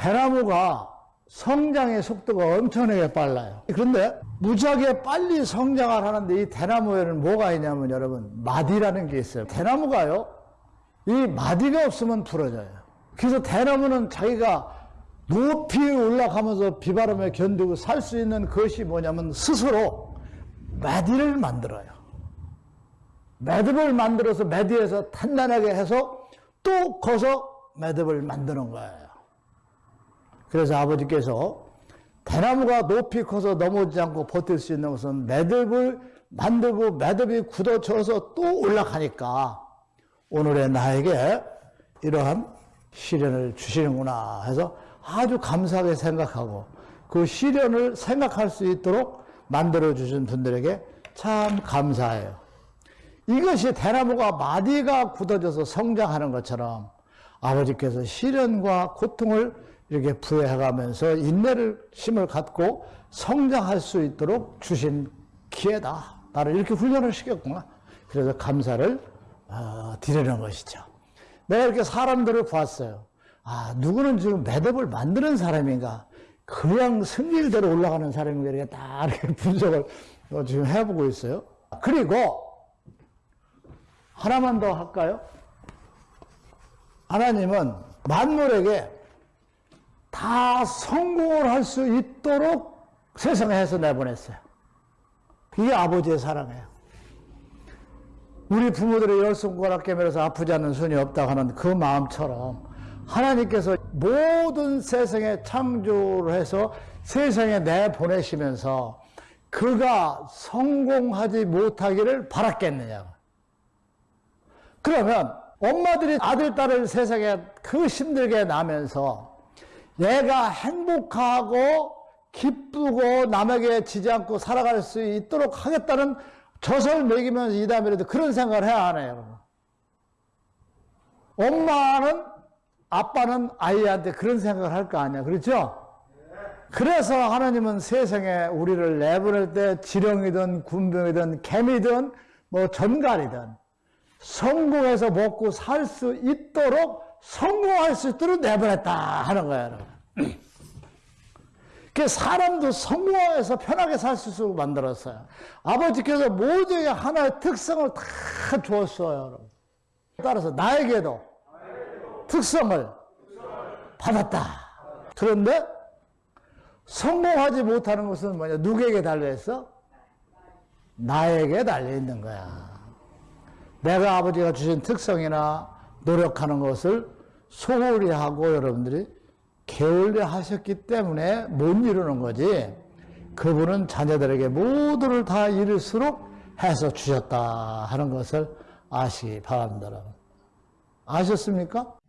대나무가 성장의 속도가 엄청나게 빨라요. 그런데 무지하게 빨리 성장을 하는데 이 대나무에는 뭐가 있냐면 여러분 마디라는 게 있어요. 대나무가요. 이 마디가 없으면 부러져요. 그래서 대나무는 자기가 높이 올라가면서 비바람에 견디고 살 수 있는 것이 뭐냐면 스스로 마디를 만들어요. 매듭을 만들어서 매듭에서 단단하게 해서 또 거서 매듭을 만드는 거예요. 그래서 아버지께서 대나무가 높이 커서 넘어지지 않고 버틸 수 있는 것은 매듭을 만들고 매듭이 굳어져서 또 올라가니까 오늘의 나에게 이러한 시련을 주시는구나 해서 아주 감사하게 생각하고 그 시련을 생각할 수 있도록 만들어 주신 분들에게 참 감사해요. 이것이 대나무가 마디가 굳어져서 성장하는 것처럼 아버지께서 시련과 고통을 이렇게 부여해가면서 인내를 힘을 갖고 성장할 수 있도록 주신 기회다. 나를 이렇게 훈련을 시켰구나. 그래서 감사를 어, 드리는 것이죠. 내가 이렇게 사람들을 봤어요. 아, 누구는 지금 매듭을 만드는 사람인가? 그냥 승리대로 올라가는 사람인가? 이렇게 딱 이렇게 분석을 어, 지금 해보고 있어요. 그리고 하나만 더 할까요? 하나님은 만물에게 다 성공을 할 수 있도록 세상에 해서 내보냈어요. 그게 아버지의 사랑이에요. 우리 부모들의 열 손가락 깨매서 아프지 않는 손이 없다 하는 그 마음처럼 하나님께서 모든 세상에 창조를 해서 세상에 내보내시면서 그가 성공하지 못하기를 바랐겠느냐고. 그러면 엄마들이 아들, 딸을 세상에 그 힘들게 나면서 얘가 행복하고 기쁘고 남에게 지지 않고 살아갈 수 있도록 하겠다는 젖을 먹이면서 이 다음에라도 그런 생각을 해야 하네요. 엄마는 아빠는 아이한테 그런 생각을 할 거 아니야. 그렇죠? 그래서 하나님은 세상에 우리를 내보낼 때 지령이든 군병이든 개미든 뭐 전갈이든 성공해서 먹고 살 수 있도록 성공할 수 있도록 내보냈다 하는 거예요. 그 사람도 성공해서 편하게 살 수 있도록 만들었어요. 아버지께서 모두에게 하나의 특성을 다 주었어요. 여러분. 따라서 나에게도 특성을 받았다. 그런데 성공하지 못하는 것은 뭐냐? 누구에게 달려있어? 나에게 달려있는 거야. 내가 아버지가 주신 특성이나 노력하는 것을 소홀히 하고 여러분들이 게을리 하셨기 때문에 못 이루는 거지. 그분은 자녀들에게 모두를 다 이룰수록 해서 주셨다 하는 것을 아시기 바랍니다. 아셨습니까?